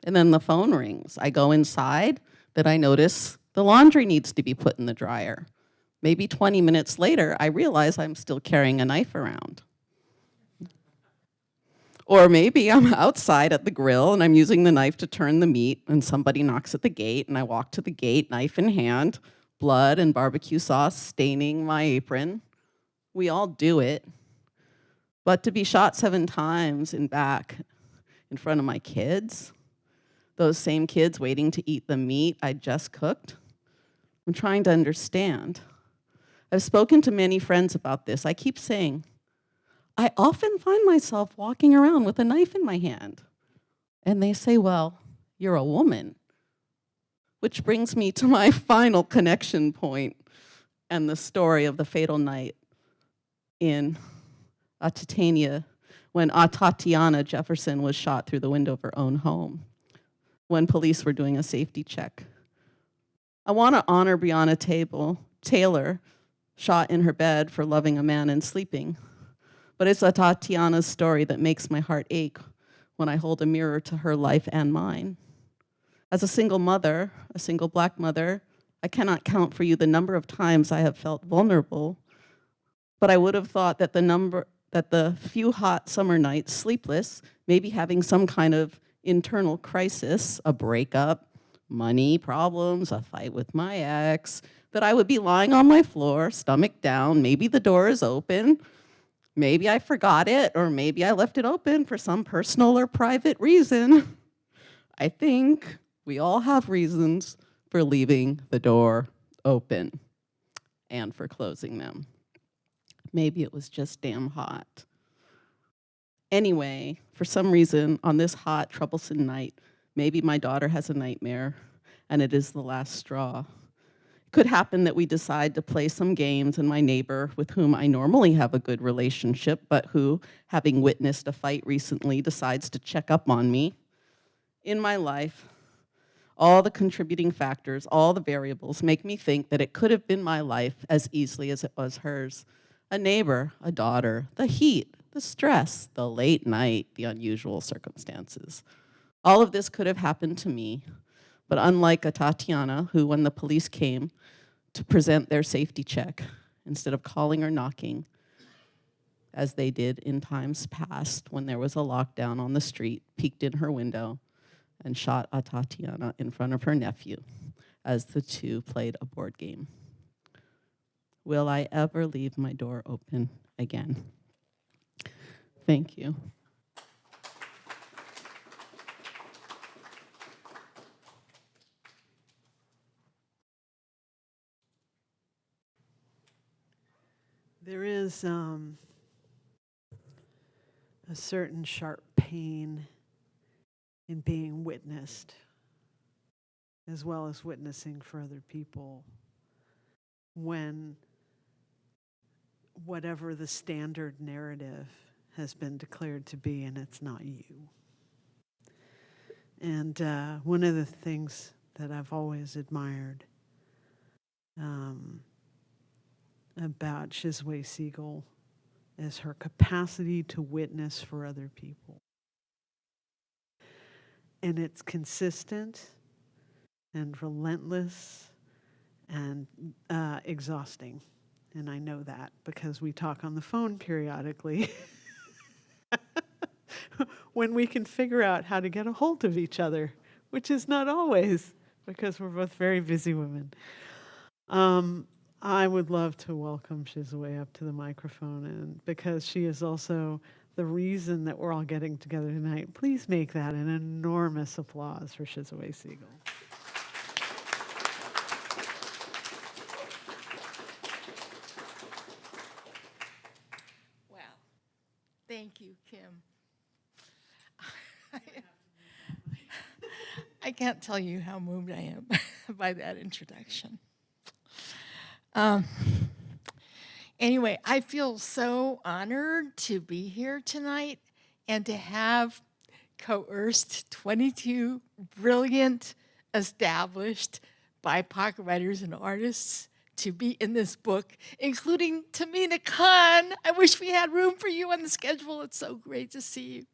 and then the phone rings. I go inside, then I notice the laundry needs to be put in the dryer. Maybe 20 minutes later, I realize I'm still carrying a knife around. Or maybe I'm outside at the grill and I'm using the knife to turn the meat and somebody knocks at the gate and I walk to the gate, knife in hand, blood and barbecue sauce staining my apron. We all do it. But to be shot seven times in back in front of my kids, those same kids waiting to eat the meat I just cooked, I'm trying to understand. I've spoken to many friends about this. I keep saying, I often find myself walking around with a knife in my hand. And they say, well, you're a woman. Which brings me to my final connection point and the story of the fatal night in Atitania when Atatiana Jefferson was shot through the window of her own home when police were doing a safety check. I want to honor Breonna Table, Taylor, shot in her bed for loving a man and sleeping. But it's Atatiana's story that makes my heart ache when I hold a mirror to her life and mine. As a single mother, a single black mother, I cannot count for you the number of times I have felt vulnerable, but I would have thought that the number that the few hot summer nights, sleepless, maybe having some kind of internal crisis, a breakup, money problems, a fight with my ex, that I would be lying on my floor, stomach down, maybe the door is open, maybe I forgot it, or maybe I left it open for some personal or private reason. I think we all have reasons for leaving the door open and for closing them. Maybe it was just damn hot. Anyway, for some reason, on this hot, troublesome night, maybe my daughter has a nightmare and it is the last straw. It could happen that we decide to play some games and my neighbor, with whom I normally have a good relationship, but who, having witnessed a fight recently, decides to check up on me. In my life, all the contributing factors, all the variables make me think that it could have been my life as easily as it was hers. A neighbor, a daughter, the heat, the stress, the late night, the unusual circumstances. All of this could have happened to me, but unlike Atatiana, who when the police came to present their safety check, instead of calling or knocking, as they did in times past when there was a lockdown on the street, peeked in her window and shot Atatiana in front of her nephew as the two played a board game. Will I ever leave my door open again? Thank you. There is um, a certain sharp pain in being witnessed, as well as witnessing for other people, when whatever the standard narrative has been declared to be, and it's not you. And uh, one of the things that I've always admired um, about Shizue Seigel is her capacity to witness for other people. And it's consistent and relentless and uh, exhausting. And I know that because we talk on the phone periodically when we can figure out how to get a hold of each other, which is not always because we're both very busy women. Um, I would love to welcome Shizue up to the microphone, and because she is also the reason that we're all getting together tonight, please make that an enormous applause for Shizue Seigel. Wow. Thank you, Kim. I can't tell you how moved I am by that introduction. Um, anyway, I feel so honored to be here tonight and to have coerced 22 brilliant, established BIPOC writers and artists to be in this book, including Tamina Khan. I wish we had room for you on the schedule. It's so great to see you.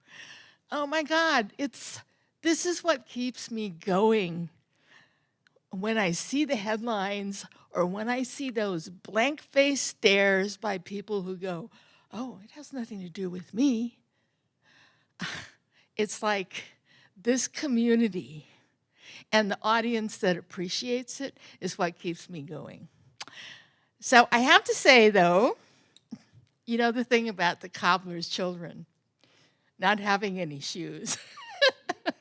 Oh my God, it's this is what keeps me going when I see the headlines or when I see those blank face stares by people who go, oh, it has nothing to do with me. It's like this community and the audience that appreciates it is what keeps me going. So I have to say though, you know the thing about the cobbler's children, not having any shoes.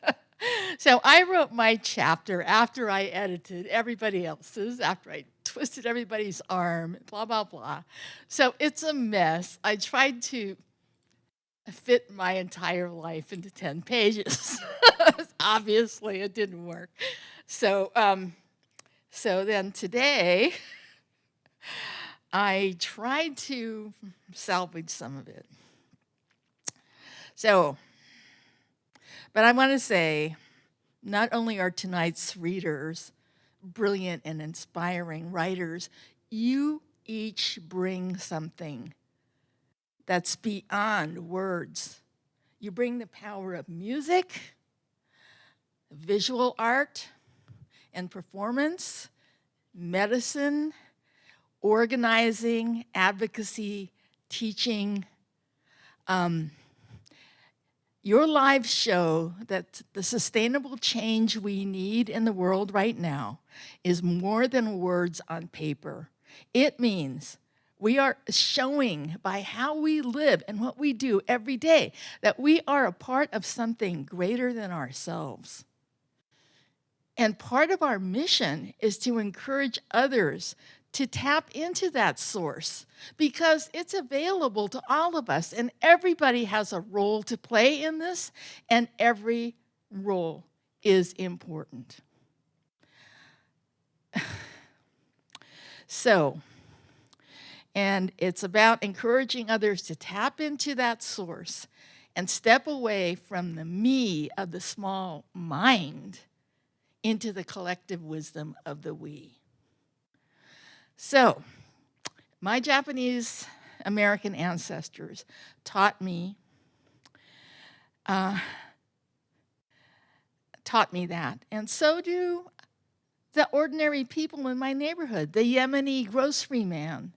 So I wrote my chapter after I edited everybody else's, after I twisted everybody's arm, blah, blah, blah. So it's a mess. I tried to fit my entire life into 10 pages. Obviously, it didn't work. So, um, so then today, I tried to salvage some of it. So, but I want to say, not only are tonight's readers brilliant and inspiring writers, you each bring something that's beyond words. You bring the power of music, visual art and performance, medicine, organizing, advocacy, teaching, Um, your lives show that the sustainable change we need in the world right now is more than words on paper. It means we are showing by how we live and what we do every day that we are a part of something greater than ourselves. And part of our mission is to encourage others to tap into that source because it's available to all of us and everybody has a role to play in this and every role is important. so, and it's about encouraging others to tap into that source and step away from the me of the small mind into the collective wisdom of the we. So, my Japanese American ancestors taught me uh, taught me that, and so do the ordinary people in my neighborhood. The Yemeni grocery man,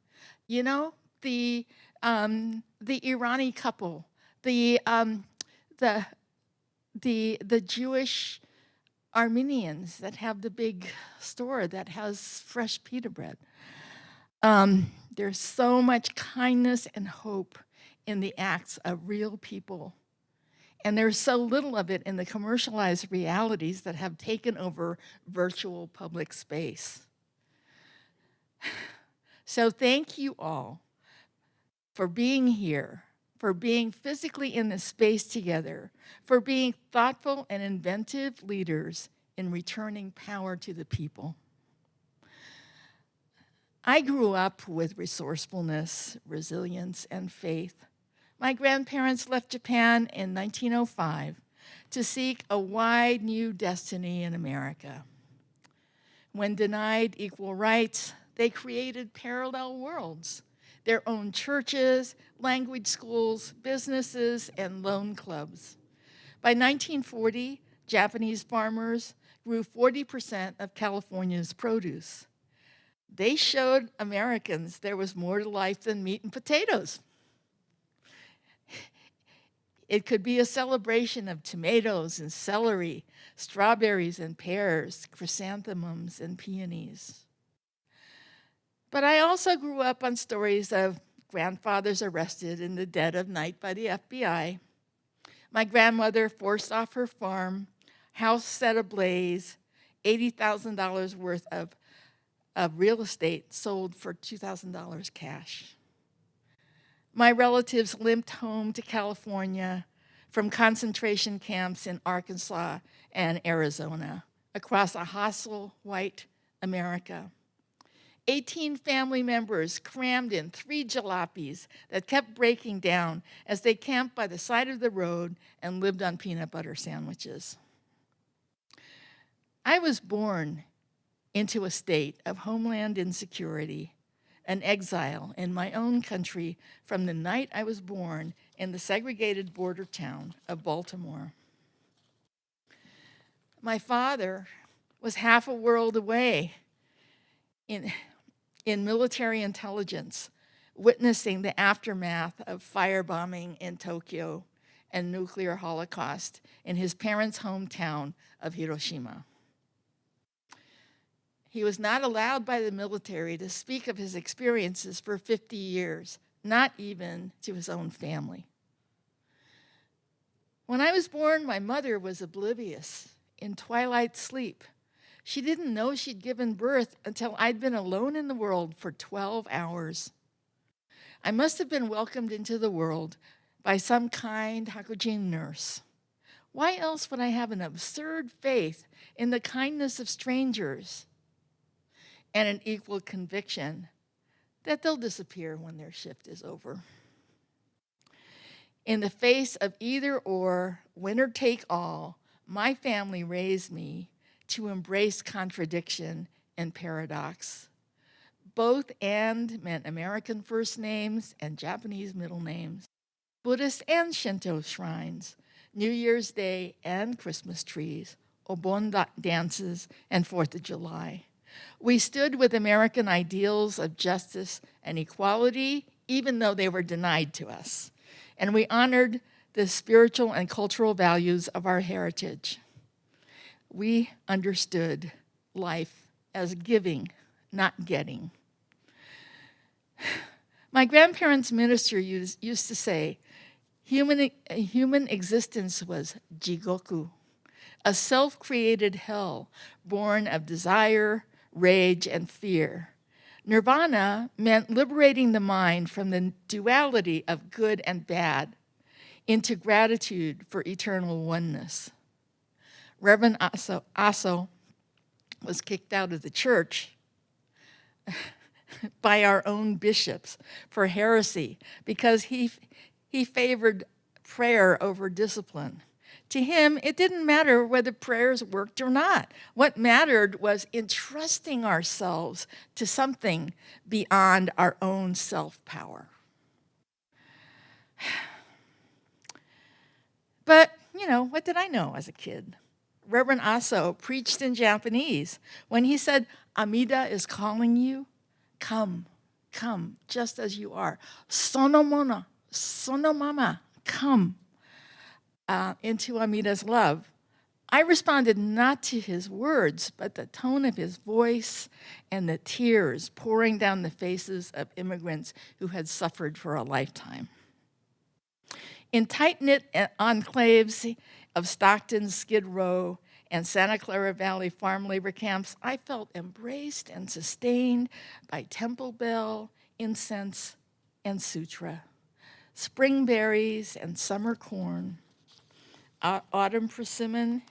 you know, the um, the Irani couple, the um, the the the Jewish Armenians that have the big store that has fresh pita bread. Um, there's so much kindness and hope in the acts of real people. And there's so little of it in the commercialized realities that have taken over virtual public space. So thank you all for being here, for being physically in this space together, for being thoughtful and inventive leaders in returning power to the people. I grew up with resourcefulness, resilience, and faith. My grandparents left Japan in 1905 to seek a wide new destiny in America. When denied equal rights, they created parallel worlds, their own churches, language schools, businesses, and loan clubs. By 1940, Japanese farmers grew 40% of California's produce they showed Americans there was more to life than meat and potatoes. It could be a celebration of tomatoes and celery, strawberries and pears, chrysanthemums and peonies. But I also grew up on stories of grandfathers arrested in the dead of night by the FBI, my grandmother forced off her farm, house set ablaze, $80,000 worth of of real estate sold for $2,000 cash. My relatives limped home to California from concentration camps in Arkansas and Arizona across a hostile white America. 18 family members crammed in three jalopies that kept breaking down as they camped by the side of the road and lived on peanut butter sandwiches. I was born into a state of homeland insecurity, an exile in my own country from the night I was born in the segregated border town of Baltimore. My father was half a world away in, in military intelligence, witnessing the aftermath of firebombing in Tokyo and nuclear holocaust in his parents' hometown of Hiroshima. He was not allowed by the military to speak of his experiences for 50 years, not even to his own family. When I was born, my mother was oblivious, in twilight sleep. She didn't know she'd given birth until I'd been alone in the world for 12 hours. I must have been welcomed into the world by some kind hakujin nurse. Why else would I have an absurd faith in the kindness of strangers? And an equal conviction that they'll disappear when their shift is over. In the face of either or, winner take all, my family raised me to embrace contradiction and paradox. Both and meant American first names and Japanese middle names, Buddhist and Shinto shrines, New Year's Day and Christmas trees, Obon dances, and Fourth of July. We stood with American ideals of justice and equality, even though they were denied to us. and we honored the spiritual and cultural values of our heritage. We understood life as giving, not getting. My grandparents' minister used, used to say, human, human existence was jigoku, a self-created hell born of desire, rage, and fear. Nirvana meant liberating the mind from the duality of good and bad into gratitude for eternal oneness. Reverend Aso, was kicked out of the church by our own bishops for heresy because he, he favored prayer over discipline. To him, it didn't matter whether prayers worked or not. What mattered was entrusting ourselves to something beyond our own self-power. But, you know, what did I know as a kid? Reverend Aso preached in Japanese. When he said, Amida is calling you, come, come, just as you are. Sonomona, sonomama, come uh, into Amida's love. I responded not to his words, but the tone of his voice and the tears pouring down the faces of immigrants who had suffered for a lifetime. In tight-knit enclaves of Stockton, Skid Row, and Santa Clara Valley farm labor camps, I felt embraced and sustained by temple bell, incense, and sutra, spring berries and summer corn, autumn persimmon,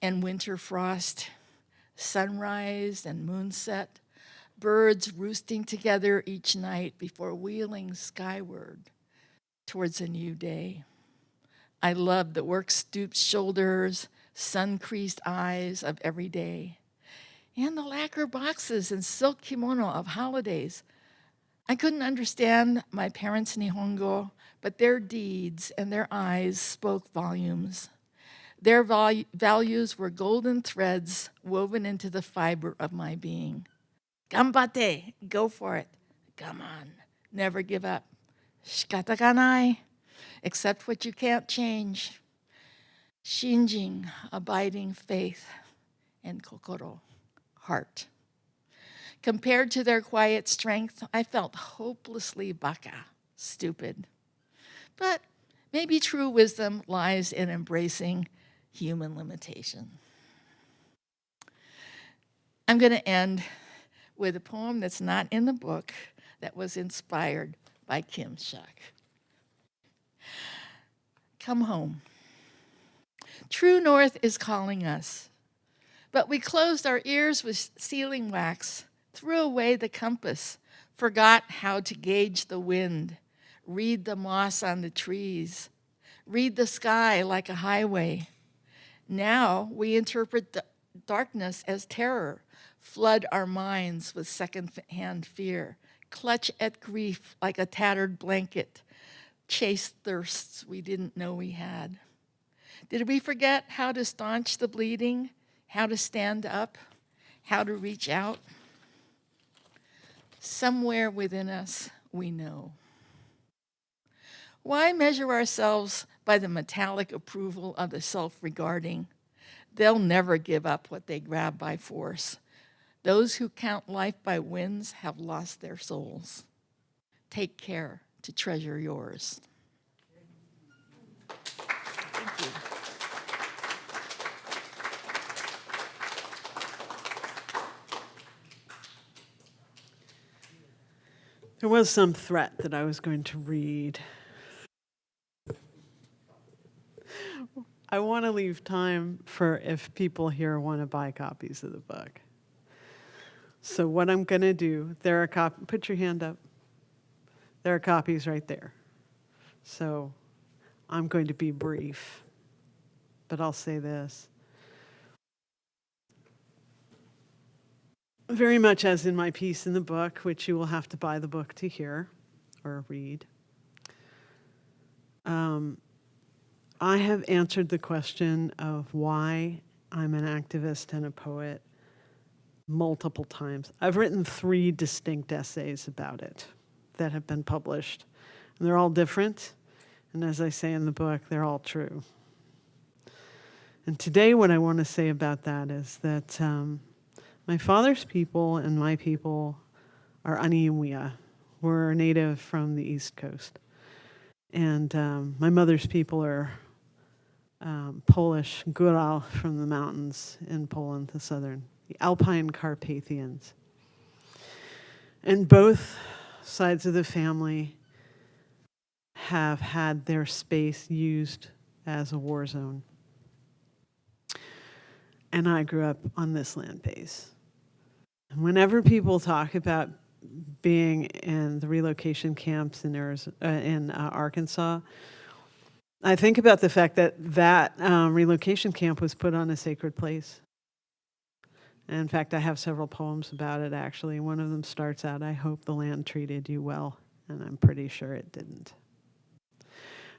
and winter frost, sunrise and moonset, birds roosting together each night before wheeling skyward towards a new day. I love the work-stooped shoulders, sun-creased eyes of every day, and the lacquer boxes and silk kimono of holidays. I couldn't understand my parents' Nihongo, but their deeds and their eyes spoke volumes. Their values were golden threads woven into the fiber of my being. Gambate, go for it. Come on, never give up. Shikata Shikataganai, accept what you can't change. Shinjin, abiding faith, and kokoro, heart. Compared to their quiet strength, I felt hopelessly baka, stupid. But maybe true wisdom lies in embracing human limitation. I'm going to end with a poem that's not in the book that was inspired by Kim Shuck. Come home. True North is calling us, but we closed our ears with sealing wax, threw away the compass, forgot how to gauge the wind, read the moss on the trees, read the sky like a highway. Now we interpret darkness as terror, flood our minds with second-hand fear, clutch at grief like a tattered blanket, chase thirsts we didn't know we had. Did we forget how to staunch the bleeding, how to stand up, how to reach out? Somewhere within us, we know. Why measure ourselves by the metallic approval of the self-regarding? They'll never give up what they grab by force. Those who count life by wins have lost their souls. Take care to treasure yours. There was some threat that I was going to read. I want to leave time for if people here want to buy copies of the book. So what I'm going to do, there are copies, put your hand up. There are copies right there. So I'm going to be brief, but I'll say this. Very much as in my piece in the book, which you will have to buy the book to hear or read. Um, I have answered the question of why I'm an activist and a poet multiple times. I've written three distinct essays about it that have been published. And they're all different. And as I say in the book, they're all true. And today, what I want to say about that is that um, my father's people and my people are Aniwia. We're native from the East Coast. And um, my mother's people are um, Polish, Goral from the mountains in Poland, the southern, the Alpine Carpathians. And both sides of the family have had their space used as a war zone. And I grew up on this land base. And whenever people talk about being in the relocation camps in, Arizona, uh, in uh, Arkansas, I think about the fact that that um, relocation camp was put on a sacred place. And in fact, I have several poems about it actually. One of them starts out, I hope the land treated you well. And I'm pretty sure it didn't.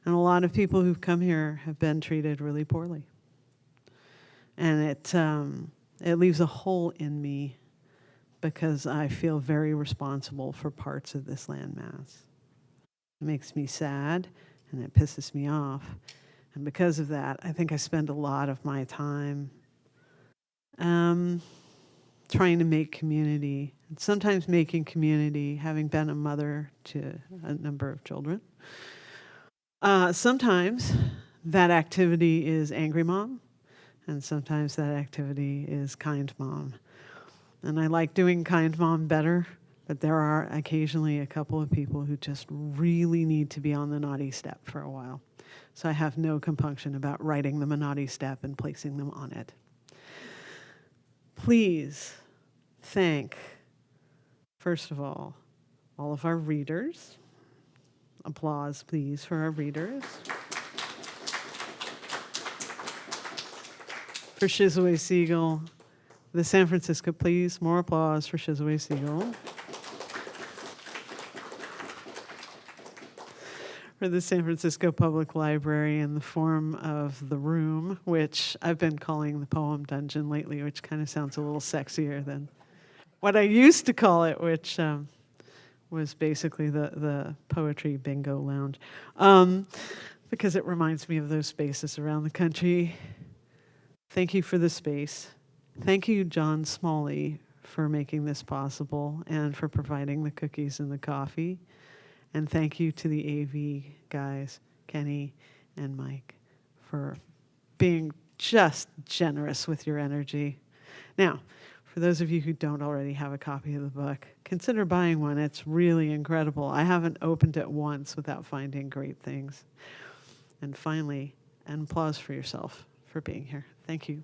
And a lot of people who've come here have been treated really poorly. And it, um, it leaves a hole in me because I feel very responsible for parts of this landmass. It makes me sad and it pisses me off. And because of that, I think I spend a lot of my time um, trying to make community, and sometimes making community, having been a mother to a number of children. Uh, sometimes that activity is angry mom, and sometimes that activity is kind mom. And I like doing kind mom better, but there are occasionally a couple of people who just really need to be on the naughty step for a while. So I have no compunction about writing them a naughty step and placing them on it. Please thank, first of all, all of our readers. Applause, please, for our readers. For Shizue Seigel, the San Francisco please. more applause for Shizue Seigel. For the San Francisco Public Library in the form of The Room, which I've been calling the Poem Dungeon lately, which kind of sounds a little sexier than what I used to call it, which um, was basically the, the Poetry Bingo Lounge, um, because it reminds me of those spaces around the country. Thank you for the space. Thank you, John Smalley, for making this possible and for providing the cookies and the coffee. And thank you to the AV guys, Kenny and Mike, for being just generous with your energy. Now, for those of you who don't already have a copy of the book, consider buying one. It's really incredible. I haven't opened it once without finding great things. And finally, an applause for yourself for being here. Thank you.